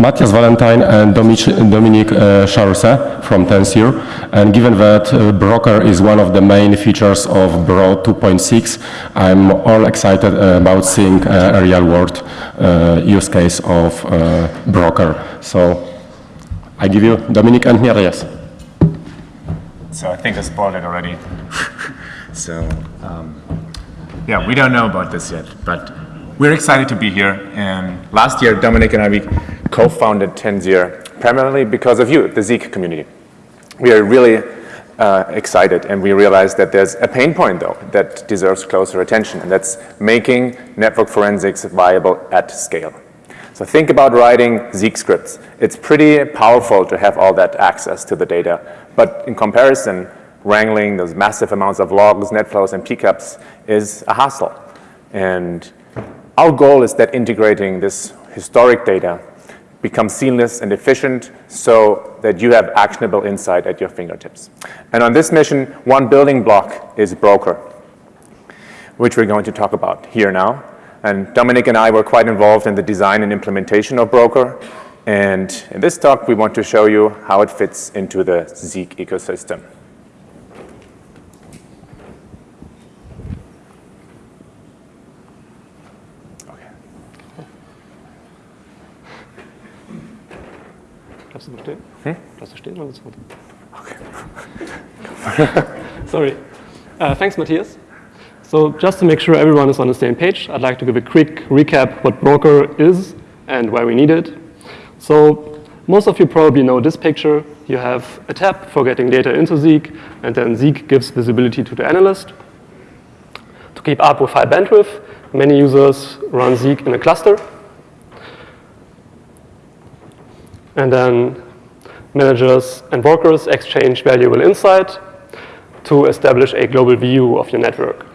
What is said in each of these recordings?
Matthias Vallentin and Dominique uh, Charse from Tenzir. And given that uh, Broker is one of the main features of Bro 2.6, I'm all excited about seeing a real-world uh, use case of uh, Broker. So I give you Dominique and Matthias. So I think I spoiled it already. so um, yeah, we don't know about this yet, but we're excited to be here. And last year, Dominic and I, co-founded Tenzir primarily because of you, the Zeek community. We are really uh, excited and we realized that there's a pain point though that deserves closer attention and that's making network forensics viable at scale. So think about writing Zeek scripts. It's pretty powerful to have all that access to the data, but in comparison, wrangling those massive amounts of logs, net flows, and PCAPs is a hassle. And our goal is that integrating this historic data becomes seamless and efficient so that you have actionable insight at your fingertips. And on this mission, one building block is Broker, which we're going to talk about here now. And Dominic and I were quite involved in the design and implementation of Broker. And in this talk, we want to show you how it fits into the Zeek ecosystem. Du stehen? Hm? Darfst du stehen oder so? Okay. Sorry. Uh, thanks, Matthias. So just to make sure everyone is on the same page, I'd like to give a quick recap what Broker is and why we need it. So most of you probably know this picture. You have a tab for getting data into Zeek, and then Zeek gives visibility to the analyst. To keep up with high bandwidth, many users run Zeek in a cluster. And then managers and workers exchange valuable insight to establish a global view of your network.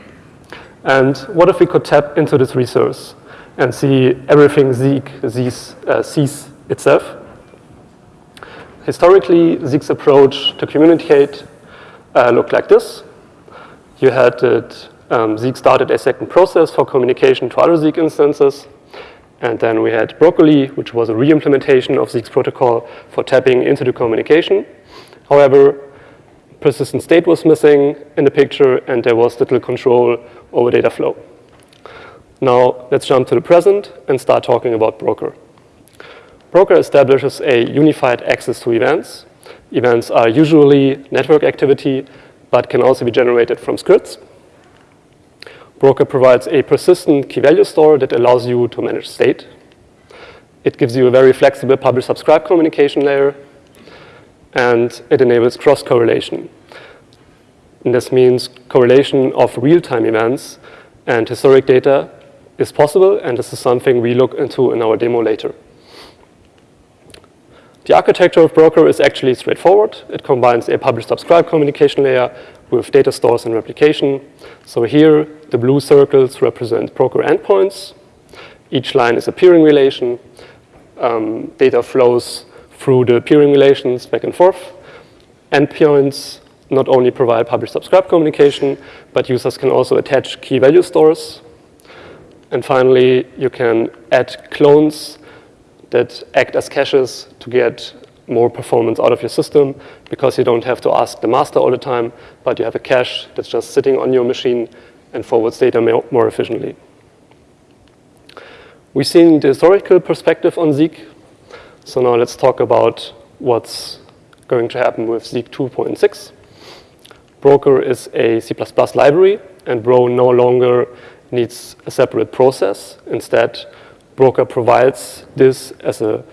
And what if we could tap into this resource and see everything Zeek sees, uh, sees itself? Historically, Zeek's approach to communicate uh, looked like this. You had that um, Zeek started a second process for communication to other Zeek instances. And then we had Broccoli, which was a re-implementation of Zeek's protocol for tapping into the communication. However, persistent state was missing in the picture, and there was little control over data flow. Now, let's jump to the present and start talking about Broker. Broker establishes a unified access to events. Events are usually network activity, but can also be generated from scripts. Broker provides a persistent key value store that allows you to manage state. It gives you a very flexible publish-subscribe communication layer, and it enables cross-correlation. This means correlation of real-time events and historic data is possible, and this is something we look into in our demo later. The architecture of Broker is actually straightforward. It combines a publish-subscribe communication layer with data stores and replication. So here, the blue circles represent Broker endpoints. Each line is a peering relation. Um, data flows through the peering relations back and forth. Endpoints not only provide publish-subscribe communication, but users can also attach key value stores. And finally, you can add clones that act as caches to get more performance out of your system because you don't have to ask the master all the time, but you have a cache that's just sitting on your machine and forwards data more efficiently. We've seen the historical perspective on Zeek. So now let's talk about what's going to happen with Zeek 2.6. Broker is a C++ library, and Bro no longer needs a separate process. Instead, Broker provides this as a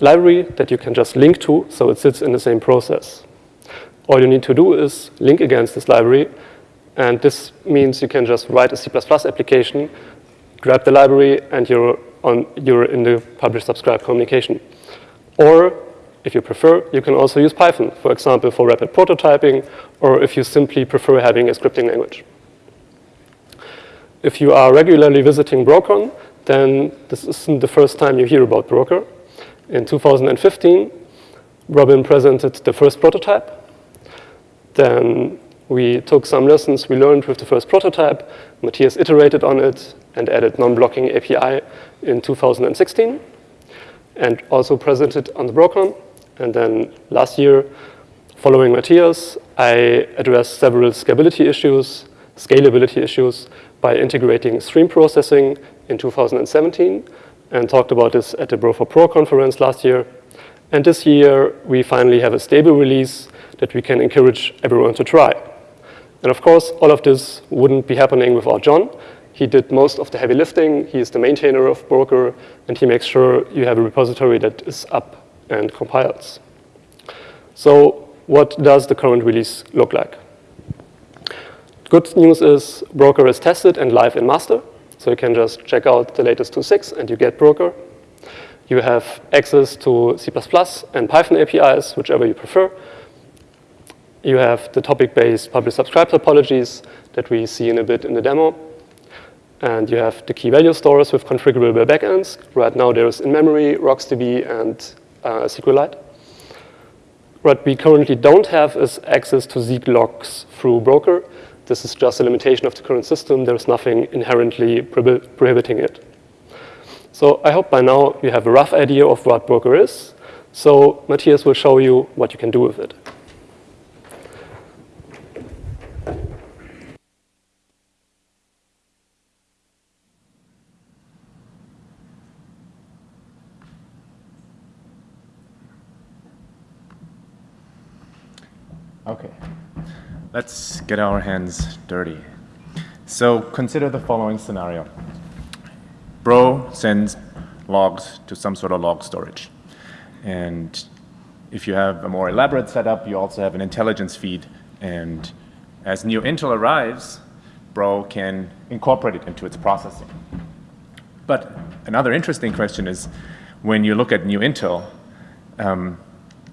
library that you can just link to, so it sits in the same process. All you need to do is link against this library, and this means you can just write a C++ application, grab the library, and you're, on, you're in the publish-subscribe communication. Or, if you prefer, you can also use Python, for example, for rapid prototyping, or if you simply prefer having a scripting language. If you are regularly visiting Brocon, then this isn't the first time you hear about Broker. In 2015, Robin presented the first prototype. Then we took some lessons we learned with the first prototype. Matthias iterated on it and added non-blocking API in 2016. and also presented on the Brocon. And then last year, following Matthias, I addressed several scalability issues, scalability issues by integrating stream processing in 2017 and talked about this at the Bro4Pro conference last year. And this year, we finally have a stable release that we can encourage everyone to try. And of course, all of this wouldn't be happening without Jon. He did most of the heavy lifting. He is the maintainer of Broker, and he makes sure you have a repository that is up and compiles. So what does the current release look like? Good news is Broker is tested and live in master. So you can just check out the latest 2.6 and you get Broker. You have access to C++ and Python APIs, whichever you prefer. You have the topic-based publish-subscribe topologies that we see in a bit in the demo. And you have the key value stores with configurable backends. Right now there's in-memory, RocksDB, and uh, SQLite. What we currently don't have is access to Zeek logs through Broker. This is just a limitation of the current system. There's nothing inherently prohibiting it. So I hope by now you have a rough idea of what Broker is. So Matthias will show you what you can do with it. Okay, let's get our hands dirty. So consider the following scenario. Bro sends logs to some sort of log storage. And if you have a more elaborate setup, you also have an intelligence feed. And as new Intel arrives, Bro can incorporate it into its processing. But another interesting question is, when you look at new Intel, um,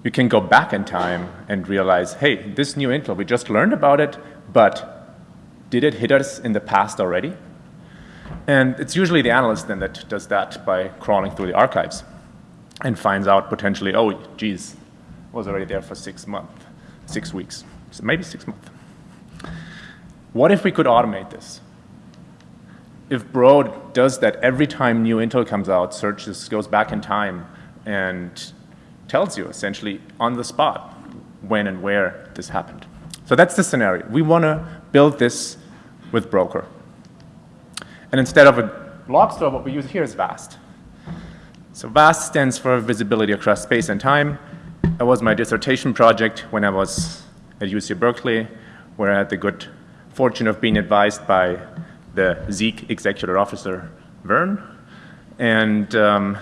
you can go back in time and realize, hey, this new Intel, we just learned about it, but did it hit us in the past already? And it's usually the analyst then that does that by crawling through the archives and finds out potentially, oh, geez, was already there for six months, six weeks, so maybe six months. What if we could automate this? If Bro does that every time new Intel comes out, searches, goes back in time, and tells you essentially on the spot when and where this happened. So that's the scenario. We want to build this with Broker. And instead of a log store, what we use here is VAST. So VAST stands for visibility across space and time. That was my dissertation project when I was at UC Berkeley, where I had the good fortune of being advised by the Zeek executive officer, Vern. And um,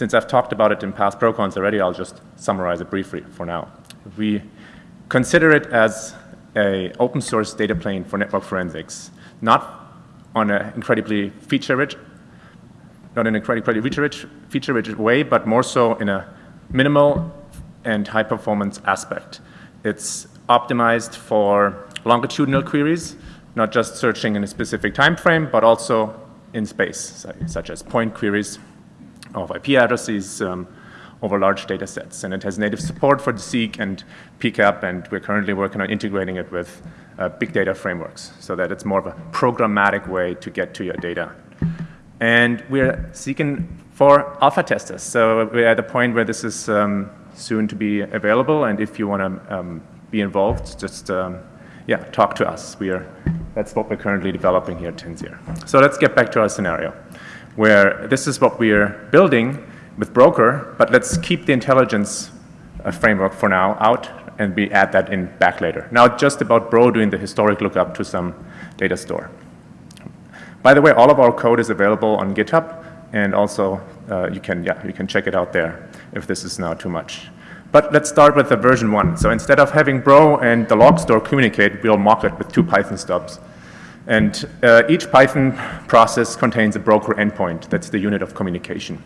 since I've talked about it in past BroCons already, I'll just summarize it briefly for now. We consider it as a open source data plane for network forensics, not on an incredibly feature-rich, not in an incredibly feature-rich feature -rich way, but more so in a minimal and high-performance aspect. It's optimized for longitudinal queries, not just searching in a specific time frame, but also in space, such as point queries of IP addresses um, over large data sets. And it has native support for the Zeek and PCAP, and we're currently working on integrating it with uh, big data frameworks so that it's more of a programmatic way to get to your data. And we're seeking for alpha testers. So we're at the point where this is um, soon to be available, and if you want to um, be involved, just um, yeah, talk to us. We are, that's what we're currently developing here at Tenzir. So let's get back to our scenario where this is what we are building with Broker, but let's keep the intelligence uh, framework for now out and we add that in back later. Now just about Bro doing the historic lookup to some data store. By the way, all of our code is available on GitHub and also uh, you can yeah you can check it out there if this is now too much. But let's start with the version one. So instead of having Bro and the log store communicate, we'll mock it with two Python stubs. And uh, each Python process contains a broker endpoint. That's the unit of communication.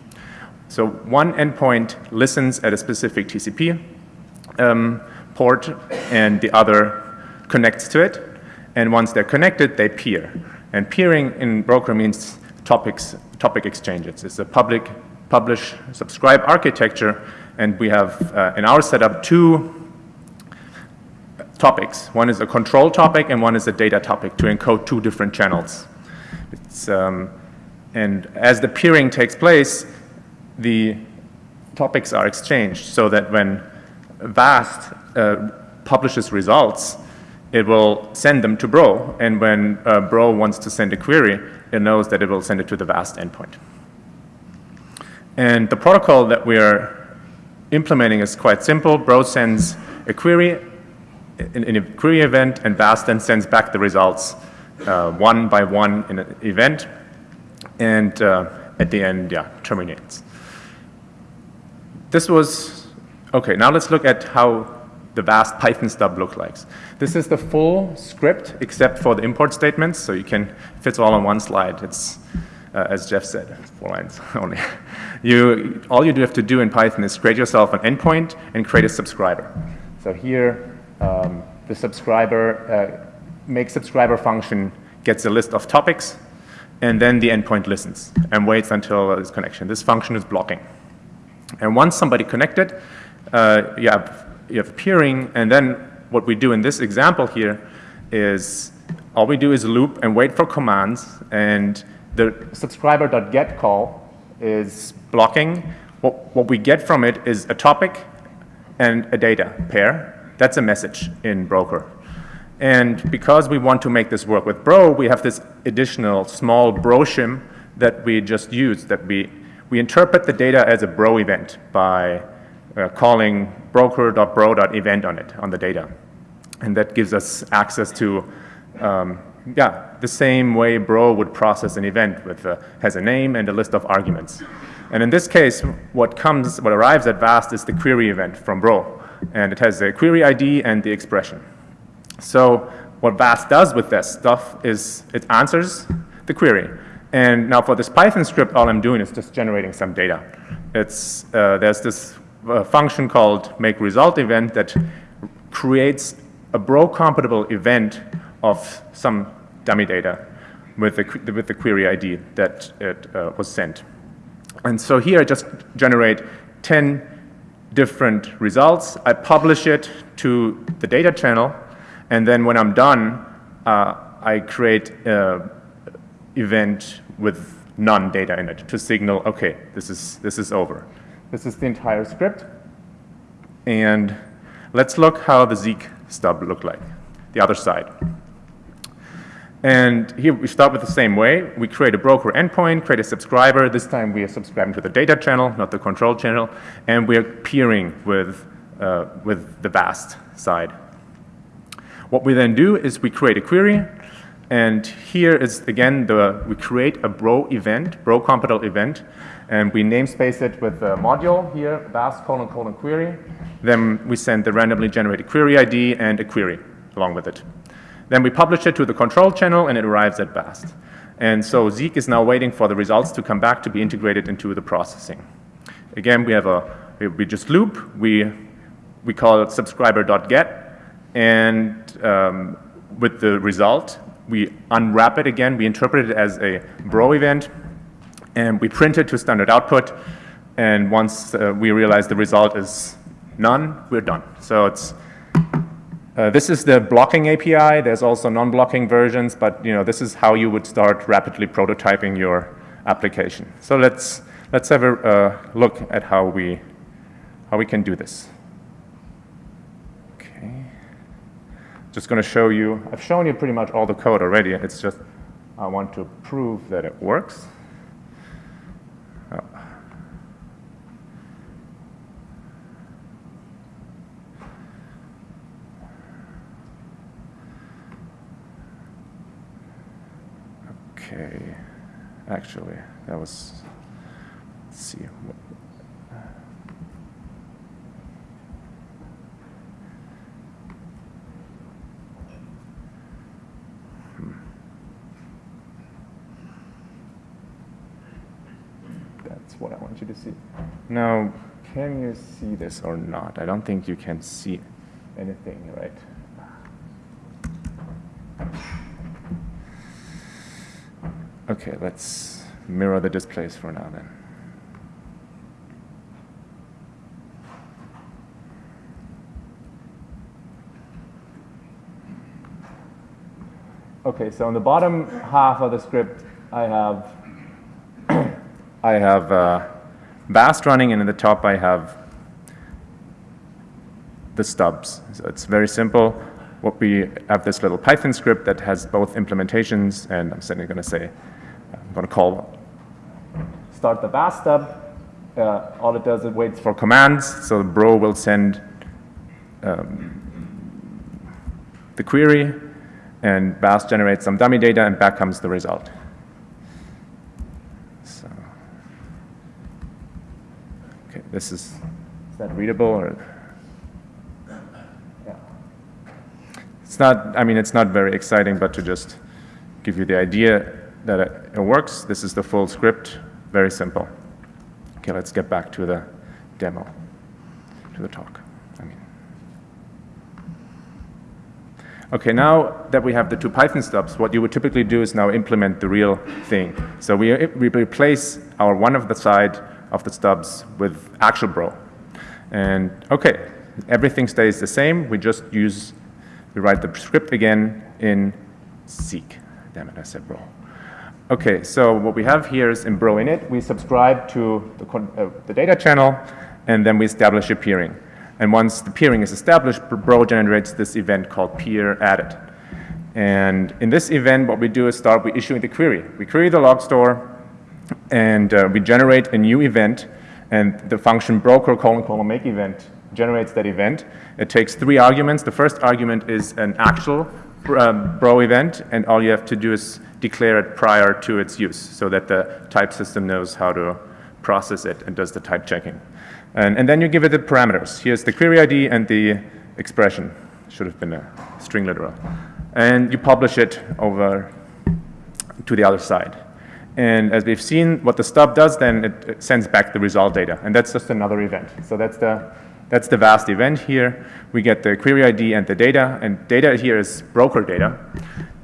So one endpoint listens at a specific TCP um, port and the other connects to it. And once they're connected, they peer. And peering in broker means topics, topic exchanges. It's a public publish subscribe architecture and we have uh, in our setup two topics. One is a control topic and one is a data topic to encode two different channels. Um, and as the peering takes place, the topics are exchanged so that when VAST uh, publishes results, it will send them to Bro, and when uh, Bro wants to send a query, it knows that it will send it to the VAST endpoint. And the protocol that we are implementing is quite simple. Bro sends a query in, in a query event, and VAST then sends back the results uh, one by one in an event, and uh, at the end, yeah, terminates. This was, okay, now let's look at how the vast Python stub looks like. This is the full script except for the import statements, so you can, fits all on one slide. It's, uh, as Jeff said, four lines only. You, all you do have to do in Python is create yourself an endpoint and create a subscriber. So here, um, the subscriber, uh, make subscriber function gets a list of topics, and then the endpoint listens and waits until this connection. This function is blocking. And once somebody connected, uh, you, have, you have peering, and then what we do in this example here is all we do is loop and wait for commands, and the subscriber.get call is blocking. What, what we get from it is a topic and a data pair. That's a message in Broker. And because we want to make this work with Bro, we have this additional small Bro shim that we just use that we we interpret the data as a bro event by uh, calling broker.bro.event on it, on the data. And that gives us access to, um, yeah, the same way bro would process an event with, uh, has a name and a list of arguments. And in this case, what comes, what arrives at VAST is the query event from bro. And it has the query ID and the expression. So what VAST does with this stuff is it answers the query. And now for this Python script, all I'm doing is just generating some data. It's, uh, there's this uh, function called make result event that creates a bro compatible event of some dummy data with the, with the query ID that it uh, was sent. And so here I just generate 10 different results. I publish it to the data channel, and then when I'm done, uh, I create an event with none data in it to signal, okay, this is, this is over. This is the entire script. And let's look how the Zeek stub looked like, the other side. And here we start with the same way. We create a broker endpoint, create a subscriber. This time we are subscribing to the data channel, not the control channel. And we're peering with, uh, with the VAST side. What we then do is we create a query and here is, again, the, we create a bro event, bro compatible event, and we namespace it with a module here, vast colon colon query. Then we send the randomly generated query ID and a query along with it. Then we publish it to the control channel, and it arrives at VAST. And so Zeek is now waiting for the results to come back to be integrated into the processing. Again, we have a, we just loop, we, we call it subscriber.get, and um, with the result, we unwrap it again, we interpret it as a bro event, and we print it to standard output. And once uh, we realize the result is none, we're done. So it's, uh, this is the blocking API. There's also non-blocking versions, but you know, this is how you would start rapidly prototyping your application. So let's, let's have a uh, look at how we, how we can do this. Okay, just going to show you, I've shown you pretty much all the code already. It's just I want to prove that it works. Oh. Okay, actually, that was, let's see. Hmm. what I want you to see. Now, can you see this or not? I don't think you can see anything, right? Okay, let's mirror the displays for now then. Okay, so on the bottom half of the script, I have I have uh, VAST running, and in the top I have the stubs. So it's very simple. What we have this little Python script that has both implementations, and I'm certainly going to say, going to call start the VAST stub. Uh, all it does, it waits for commands. So the Bro will send um, the query, and VAST generates some dummy data, and back comes the result. So, okay, this is, is that readable or? Yeah. It's not, I mean, it's not very exciting, but to just give you the idea that it, works, this is the full script, very simple. Okay, let's get back to the demo, to the talk. I mean. Okay, now that we have the two Python stubs, what you would typically do is now implement the real thing. So we, we replace our one of the side of the stubs with actual bro. And okay, everything stays the same. We just use, we write the script again in Zeek. Damn it, I said bro. Okay, so what we have here is in bro init, we subscribe to the, uh, the data channel, and then we establish a peering. And once the peering is established, Bro generates this event called peer added. And in this event, what we do is start with issuing the query. We query the log store, and uh, we generate a new event, and the function broker colon colon make event generates that event. It takes three arguments. The first argument is an actual um, bro event, and all you have to do is declare it prior to its use so that the type system knows how to process it and does the type checking. And, and then you give it the parameters. Here's the query ID and the expression. Should have been a string literal. And you publish it over to the other side. And as we've seen, what the stub does then, it, it, sends back the result data. And that's just another event. So that's the, that's the vast event here. We get the query ID and the data. And data here is broker data.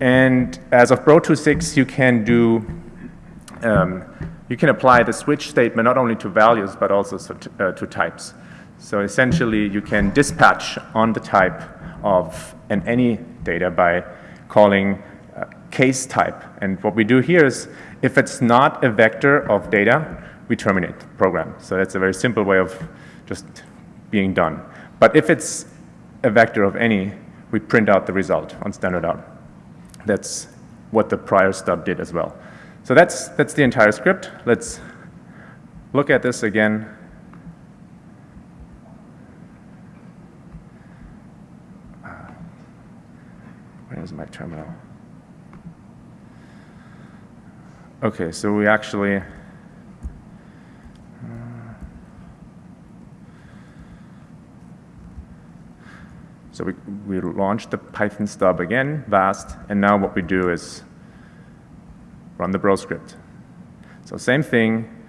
And as of Bro 2.6, you can do um, you can apply the switch statement not only to values but also to, uh, to types. So essentially you can dispatch on the type of an any data by calling uh, case type. And what we do here is if it's not a vector of data, we terminate the program. So that's a very simple way of just being done. But if it's a vector of any, we print out the result on standard out. That's what the prior stub did as well. So that's, that's the entire script. Let's look at this again. Uh, where is my terminal? Okay, so we actually So we, we launched the Python stub again, vast, and now what we do is run the bro script. So same thing,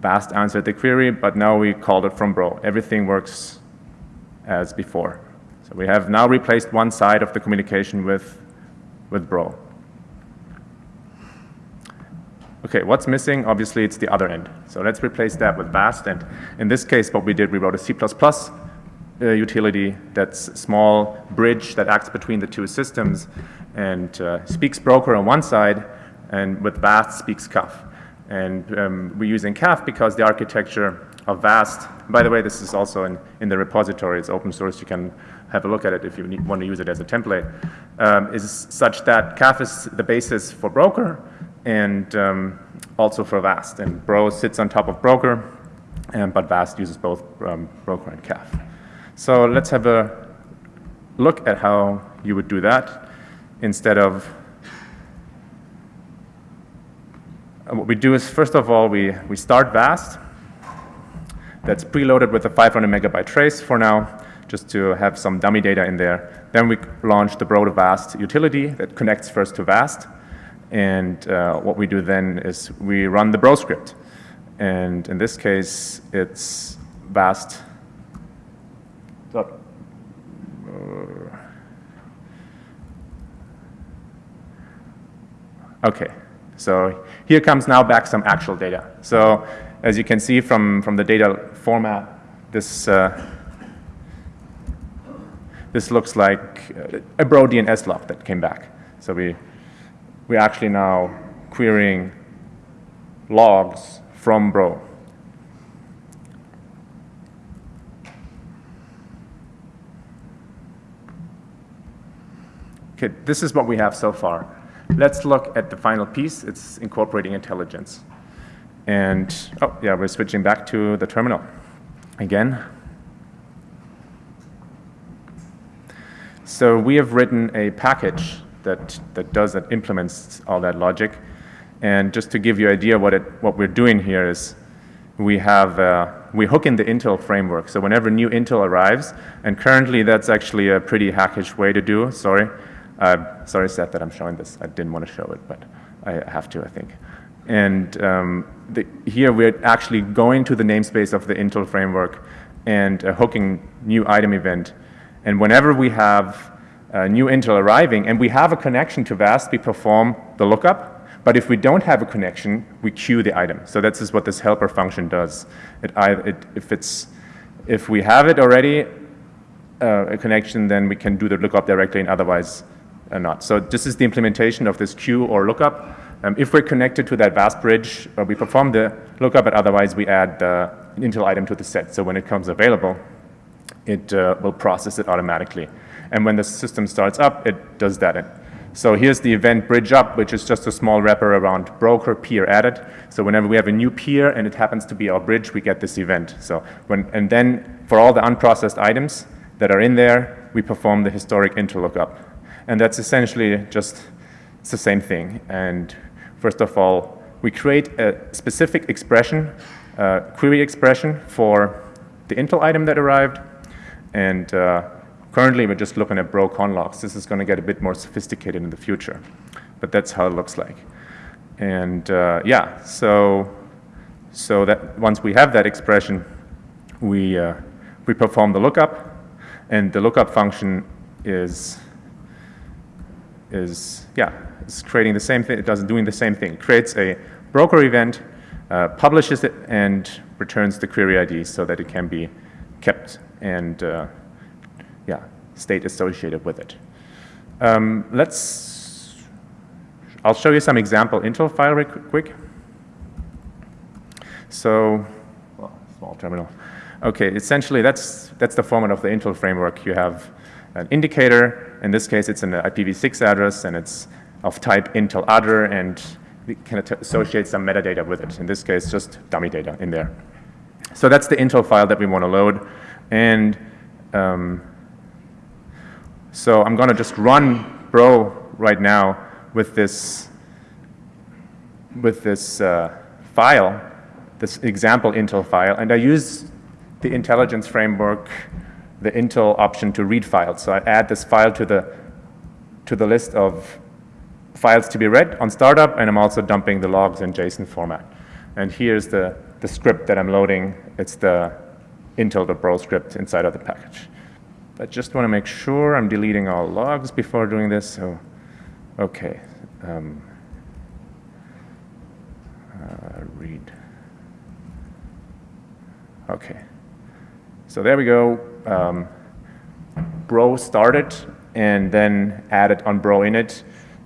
Vast answered the query, but now we called it from bro. Everything works as before. So we have now replaced one side of the communication with, with bro. Okay, what's missing? Obviously, it's the other end. So let's replace that with Vast. And in this case, what we did, we wrote a C++ uh, utility that's a small bridge that acts between the two systems and uh, speaks broker on one side and with VAST speaks CAF. And um, we're using CAF because the architecture of VAST, by the way, this is also in, in the repository, it's open source, you can have a look at it if you need, want to use it as a template, um, is such that CAF is the basis for broker and um, also for VAST. And Bro sits on top of broker, and, but VAST uses both um, broker and CAF. So let's have a look at how you would do that instead of what we do is, first of all, we, we start VAST. That's preloaded with a 500 megabyte trace for now, just to have some dummy data in there. Then we launch the Bro to VAST utility that connects first to VAST. And uh, what we do then is we run the Bro script. And in this case, it's VAST. Okay, so here comes now back some actual data. So as you can see from, from the data format, this, uh, this looks like uh, a bro DNS log that came back. So we, we're actually now querying logs from Bro. Okay, this is what we have so far. Let's look at the final piece. It's incorporating intelligence. And, oh, yeah, we're switching back to the terminal again. So we have written a package that, that does, that implements all that logic. And just to give you an idea what, it, what we're doing here is we have, uh, we hook in the Intel framework. So whenever new Intel arrives, and currently that's actually a pretty hackish way to do, sorry. Uh, sorry, Seth, that I'm showing this. I didn't want to show it, but I have to, I think. And um, the, here we're actually going to the namespace of the Intel framework and uh, hooking new item event. And whenever we have a new Intel arriving and we have a connection to VAST, we perform the lookup. But if we don't have a connection, we queue the item. So this is what this helper function does. It, it, if, it's, if we have it already, uh, a connection, then we can do the lookup directly and otherwise uh, not. So this is the implementation of this queue or lookup. Um, if we're connected to that VAST bridge, uh, we perform the lookup, but otherwise we add the Intel item to the set. So when it comes available, it uh, will process it automatically. And when the system starts up, it does that. So here's the event bridge up, which is just a small wrapper around broker peer added. So whenever we have a new peer and it happens to be our bridge, we get this event. So when, and then for all the unprocessed items that are in there, we perform the historic Intel lookup. And that's essentially just, the same thing. And First of all, we create a specific expression, uh, query expression for the Intel item that arrived. And uh, currently, we're just looking at bro con logs. This is going to get a bit more sophisticated in the future. But that's how it looks like. And uh, yeah, so, so that once we have that expression, we, uh, we perform the lookup. And the lookup function is, is yeah, it's creating the same thing, it does doing the same thing. It creates a broker event, uh, publishes it, and returns the query ID so that it can be kept and uh, yeah, state associated with it. Um, let's, I'll show you some example Intel file real quick. So, well, small terminal. Okay, essentially that's, that's the format of the Intel framework. You have an indicator, in this case it's an IPv6 address and it's of type Intel other and we can associate some metadata with it. In this case, just dummy data in there. So that's the Intel file that we want to load. And um, so I'm going to just run Bro right now with this, with this uh, file, this example Intel file. And I use the intelligence framework, the Intel option to read files. So I add this file to the, to the list of files to be read on startup, and I'm also dumping the logs in JSON format. And here's the, the script that I'm loading. It's the Intel intel.bro script inside of the package. I just want to make sure I'm deleting all logs before doing this. So, okay. Um, uh, read. Okay. So there we go. Um, bro started and then added on bro init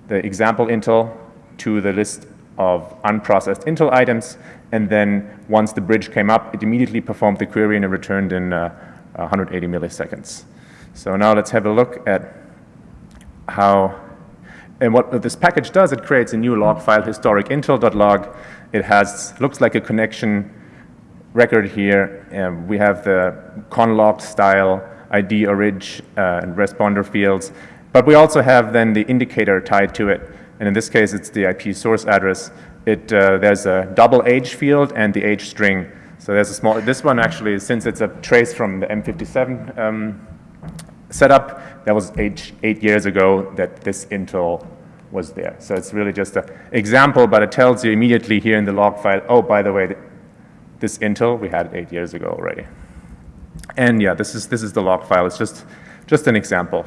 the example Intel to the list of unprocessed Intel items, and then once the bridge came up, it immediately performed the query and it returned in uh, 180 milliseconds. So now let's have a look at how, and what this package does, it creates a new log file, historic intel.log. It has, looks like a connection record here. and we have the conlog style, ID, orig, uh, and responder fields. But we also have then the indicator tied to it. And in this case, it's the IP source address. It, uh, there's a double age field and the age string. So there's a small, this one actually, since it's a trace from the M57 um, setup, that was eight, eight years ago that this Intel was there. So it's really just an example, but it tells you immediately here in the log file, oh, by the way, this Intel, we had it eight years ago already. And yeah, this is, this is the log file. It's just, just an example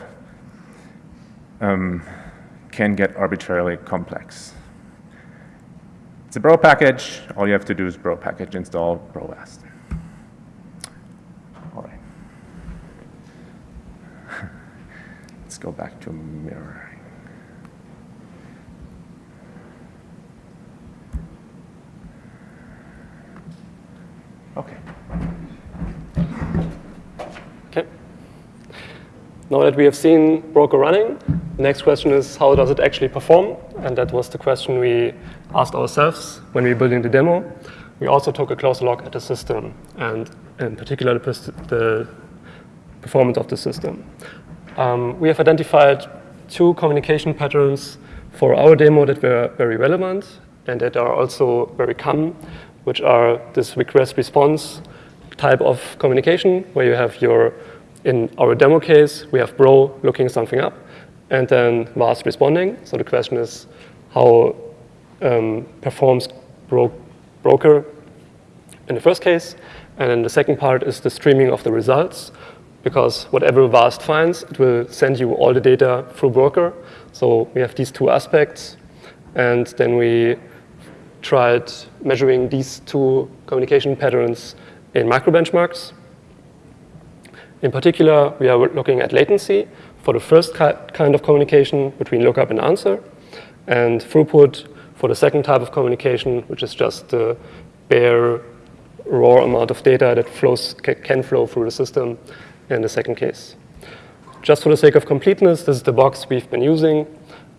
um, can get arbitrarily complex. It's a bro package. All you have to do is bro package install brovast. All right. Let's go back to mirroring. Now that we have seen broker running, The next question is how does it actually perform? And that was the question we asked ourselves when we were building the demo. We also took a closer look at the system and in particular the, the performance of the system. Um, we have identified two communication patterns for our demo that were very relevant and that are also very common, which are this request response type of communication where you have your, in our demo case, we have bro looking something up and then vast responding. So the question is how um, performs bro broker in the first case. And then the second part is the streaming of the results because whatever VAST finds, it will send you all the data through broker. So we have these two aspects. And then we tried measuring these two communication patterns in microbenchmarks. In particular, we are looking at latency for the first kind of communication between lookup and answer, and throughput for the second type of communication, which is just the bare raw amount of data that flows can flow through the system in the second case. Just for the sake of completeness, this is the box we've been using.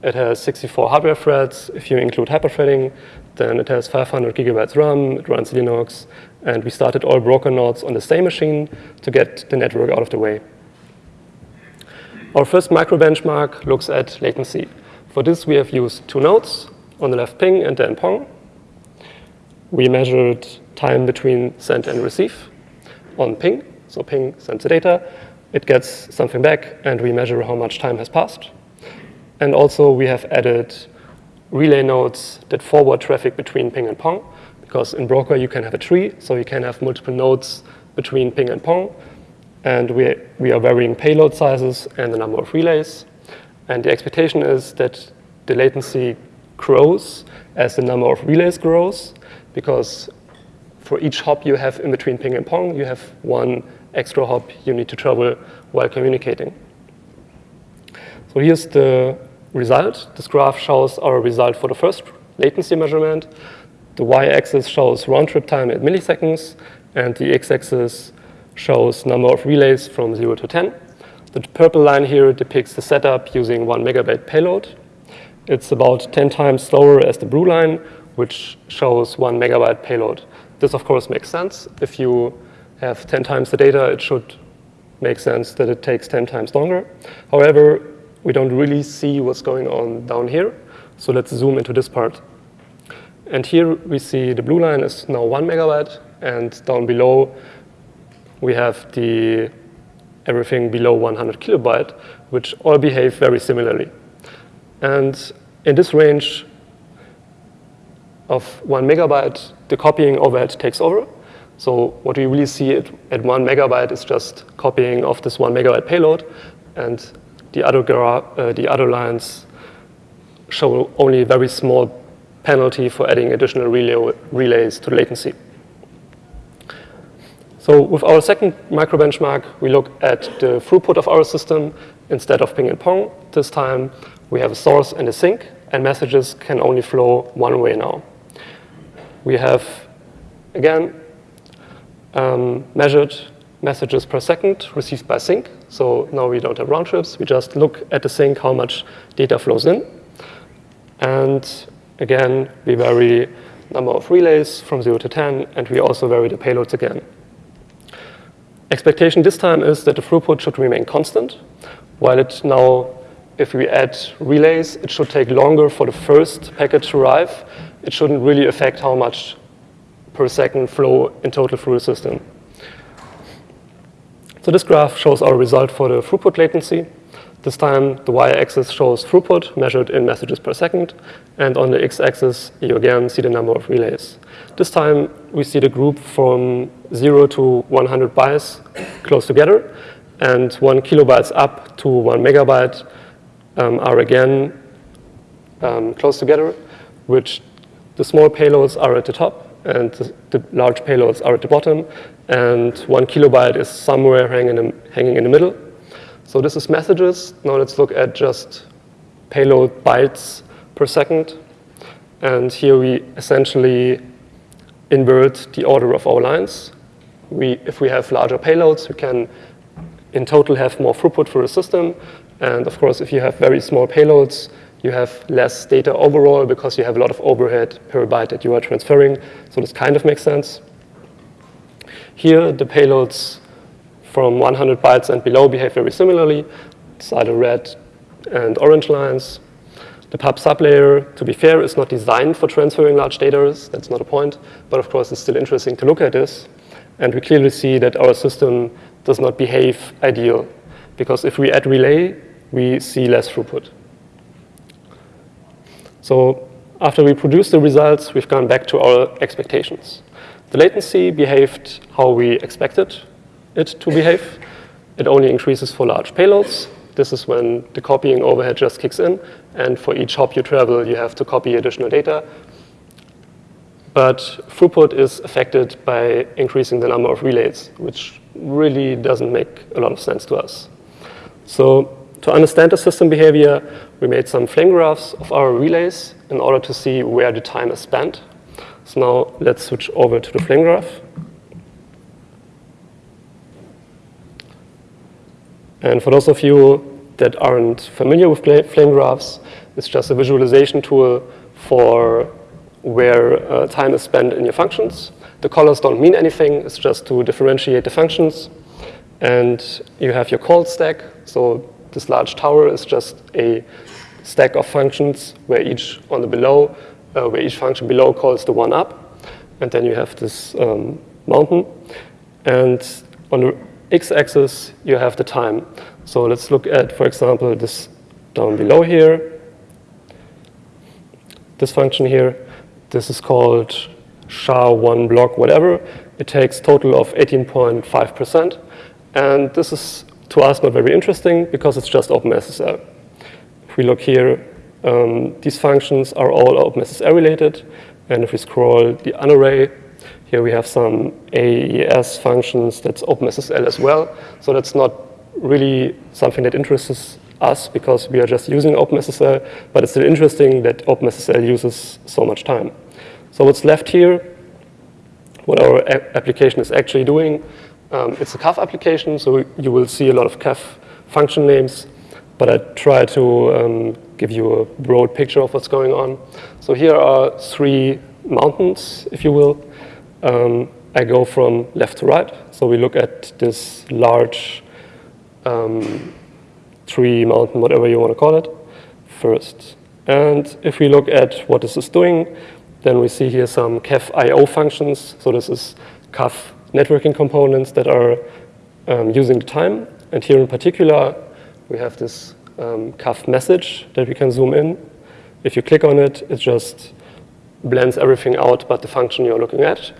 It has 64 hardware threads. If you include hyperthreading, then it has 500 gigabytes RAM, it runs Linux, and we started all broker nodes on the same machine to get the network out of the way. Our first micro benchmark looks at latency. For this, we have used two nodes, on the left ping and then pong. We measured time between send and receive on ping. So ping sends the data, it gets something back, and we measure how much time has passed. And also we have added relay nodes that forward traffic between ping and pong, because in Broker you can have a tree, so you can have multiple nodes between ping and pong. And we, we are varying payload sizes and the number of relays. And the expectation is that the latency grows as the number of relays grows, because for each hop you have in between ping and pong, you have one extra hop you need to travel while communicating. So here's the result. This graph shows our result for the first latency measurement. The y-axis shows round-trip time in milliseconds, and the x-axis shows number of relays from 0 to 10. The purple line here depicts the setup using 1 megabyte payload. It's about 10 times slower as the blue line, which shows 1 megabyte payload. This, of course, makes sense. If you have 10 times the data, it should make sense that it takes 10 times longer. However, we don't really see what's going on down here. So let's zoom into this part. And here we see the blue line is now 1 megabyte, and down below we have the everything below 100 kilobyte, which all behave very similarly. And in this range of 1 megabyte, the copying overhead takes over. So what we really see at, at one megabyte is just copying of this one megabyte payload, and the other, uh, the other lines show only very small penalty for adding additional relay, relays to latency. So with our second micro benchmark, we look at the throughput of our system instead of ping and pong. This time we have a source and a sink, and messages can only flow one way now. We have, again, um, measured messages per second received by sink. So now we don't have round trips. We just look at the sink, how much data flows in. And again, we vary number of relays from 0 to 10, and we also vary the payloads again. Expectation this time is that the throughput should remain constant, while it now, if we add relays, it should take longer for the first packet to arrive. It shouldn't really affect how much per second flow in total through the system. So this graph shows our result for the throughput latency. This time, the y-axis shows throughput measured in messages per second, and on the x-axis, you again see the number of relays. This time, we see the group from 0 to 100 bytes close together, and 1 kilobytes up to 1 megabyte um, are again um, close together, which the small payloads are at the top, and the, the, large payloads are at the bottom, and one kilobyte is somewhere hanging in, hanging in the middle. So this is messages. Now let's look at just payload bytes per second. And here we essentially invert the order of our lines. We, if we have larger payloads, we can in total have more throughput for the system. And of course, if you have very small payloads, you have less data overall because you have a lot of overhead per byte that you are transferring. So this kind of makes sense. Here, the payloads from 100 bytes and below behave very similarly. Are the red and orange lines. The pub sublayer, to be fair, is not designed for transferring large data. That's not a point. But of course, it's still interesting to look at this. And we clearly see that our system does not behave ideal. Because if we add relay, we see less throughput. So after we produce the results, we've gone back to our expectations. The latency behaved how we expected it to behave. It only increases for large payloads. This is when the copying overhead just kicks in. And for each hop you travel, you have to copy additional data. But throughput is affected by increasing the number of relays, which really doesn't make a lot of sense to us. So to understand the system behavior, we made some flame graphs of our relays in order to see where the time is spent. So now let's switch over to the flame graph. And for those of you that aren't familiar with flame graphs, it's just a visualization tool for where uh, time is spent in your functions. The colors don't mean anything. It's just to differentiate the functions. And you have your call stack. So this large tower is just a stack of functions where each on the below, uh, where each function below calls the one up. And then you have this um, mountain. And on the x-axis, you have the time. So let's look at, for example, this down below here. This function here, this is called SHA-1 block whatever. It takes total of 18.5%. And this is, to us, not very interesting because it's just OpenSSL. If we look here, um, these functions are all OpenSSL related. And if we scroll the unarray, here we have some AES functions that's OpenSSL as well. So that's not really something that interests us because we are just using OpenSSL, but it's still interesting that OpenSSL uses so much time. So what's left here, what our application is actually doing, um, it's a CAF application, so you will see a lot of CAF function names, but I try to um, give you a broad picture of what's going on. So here are three mountains, if you will. Um, I go from left to right. So we look at this large um, tree, mountain, whatever you want to call it, first. And if we look at what this is doing, then we see here some CAF I.O. functions. So this is CAF networking components that are um, using the time. And here in particular, we have this um, CAF message that we can zoom in. If you click on it, it just blends everything out but the function you're looking at.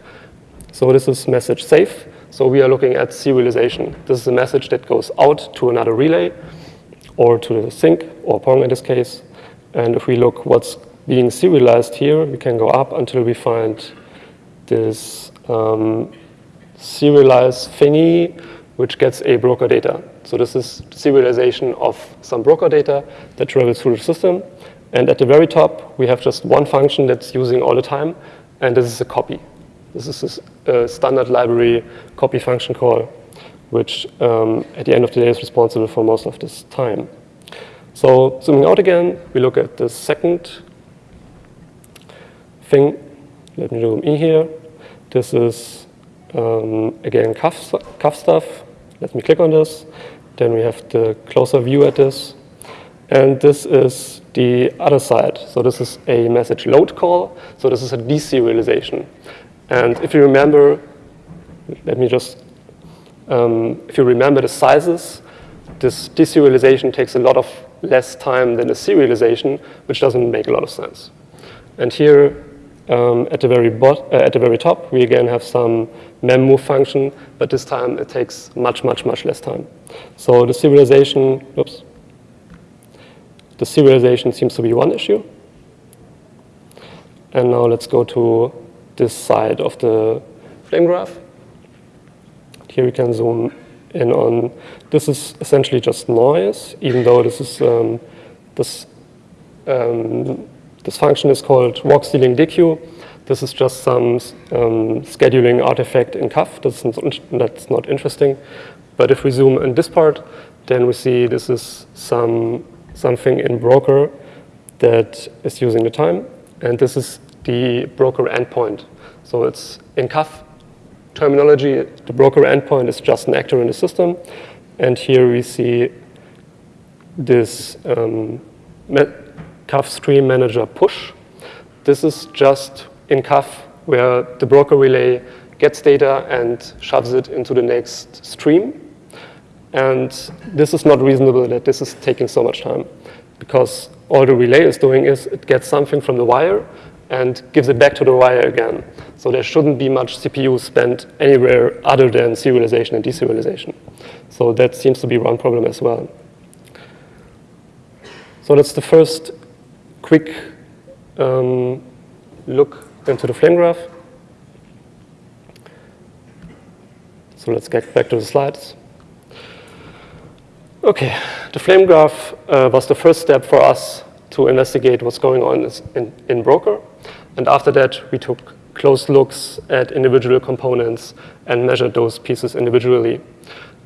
So this is message safe. So we are looking at serialization. This is a message that goes out to another relay or to the sink or Pong in this case. And if we look what's being serialized here, we can go up until we find this um, serialized thingy which gets a broker data. So this is serialization of some broker data that travels through the system. And at the very top, we have just one function that's using all the time, and this is a copy. This is a standard library copy function call, which um, at the end of the day is responsible for most of this time. So zooming out again, we look at the second thing. Let me zoom in here. This is, um, again, CAF, CAF stuff. Let me click on this. Then we have the closer view at this. And this is the other side. So this is a message load call. So this is a deserialization. And if you remember, let me just, um, if you remember the sizes, this deserialization takes a lot of less time than a serialization, which doesn't make a lot of sense. And here, um, at, the very bot uh, at the very top, we again have some memmove function, but this time it takes much, much, much less time. So the serialization, oops, the serialization seems to be one issue. And now let's go to this side of the flame graph. Here we can zoom in on, this is essentially just noise, even though this is, um, this, um, this function is called work stealing dequeue. This is just some um, scheduling artifact in CAF. That's not, that's not interesting. But if we zoom in this part, then we see this is some something in broker that is using the time, and this is the broker endpoint. So it's in CAF terminology, the broker endpoint is just an actor in the system, and here we see this um, CAF stream manager push. This is just in CAF where the broker relay gets data and shoves it into the next stream. And this is not reasonable that this is taking so much time because all the relay is doing is it gets something from the wire and gives it back to the wire again. So there shouldn't be much CPU spent anywhere other than serialization and deserialization. So that seems to be one problem as well. So that's the first quick um, look into the flame graph. So let's get back to the slides. Okay, the flame graph uh, was the first step for us to investigate what's going on in, in Broker. And after that, we took close looks at individual components and measured those pieces individually.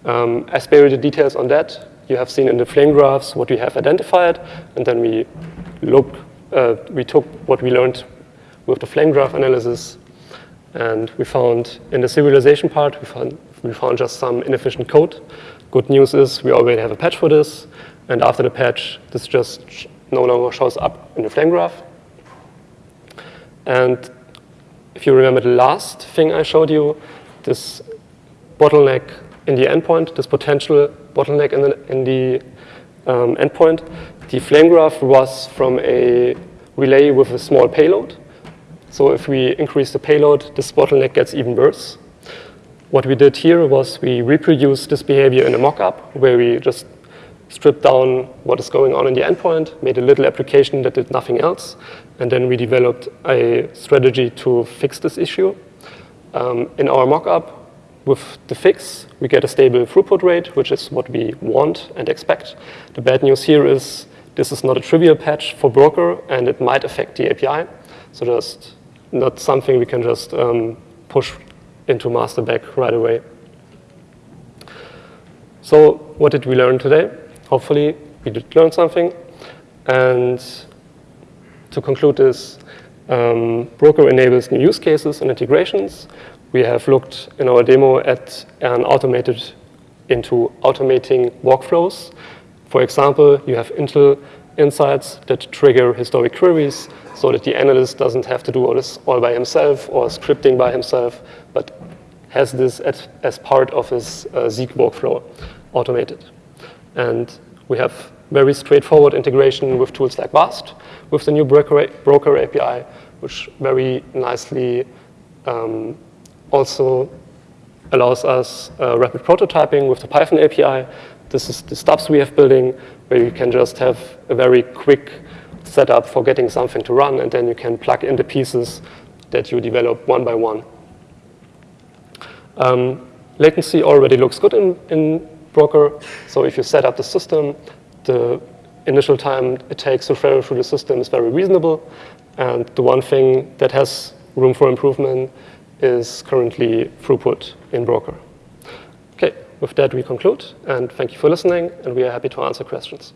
Um, I spare you the details on that. You have seen in the flame graphs what we have identified, and then we look, uh, we took what we learned with the flame graph analysis, and we found in the serialization part, we found, we found just some inefficient code. Good news is we already have a patch for this, and after the patch, this just no longer shows up in the flame graph. And if you remember the last thing I showed you, this bottleneck in the endpoint, this potential bottleneck in the, in the um, endpoint, the flame graph was from a relay with a small payload. So if we increase the payload, this bottleneck gets even worse. What we did here was we reproduced this behavior in a mockup where we just stripped down what is going on in the endpoint, made a little application that did nothing else, and then we developed a strategy to fix this issue. Um, in our mockup, with the fix, we get a stable throughput rate, which is what we want and expect. The bad news here is this is not a trivial patch for Broker, and it might affect the API. So just not something we can just um, push into master back right away. So what did we learn today? Hopefully we did learn something. And to conclude this, um, Broker enables new use cases and integrations. We have looked in our demo at an automated into automating workflows. For example, you have Intel insights that trigger historic queries so that the analyst doesn't have to do all this all by himself or scripting by himself, but has this as, as part of his uh, Zeek workflow automated. And we have very straightforward integration with tools like VAST with the new broker, broker API, which very nicely um, also allows us uh, rapid prototyping with the Python API. This is the stubs we have building, where you can just have a very quick setup for getting something to run, and then you can plug in the pieces that you develop one by one. Um, latency already looks good in, in Broker, so if you set up the system, the initial time it takes to travel through the system is very reasonable, and the one thing that has room for improvement is currently throughput in Broker. Okay, with that we conclude, and thank you for listening, and we are happy to answer questions.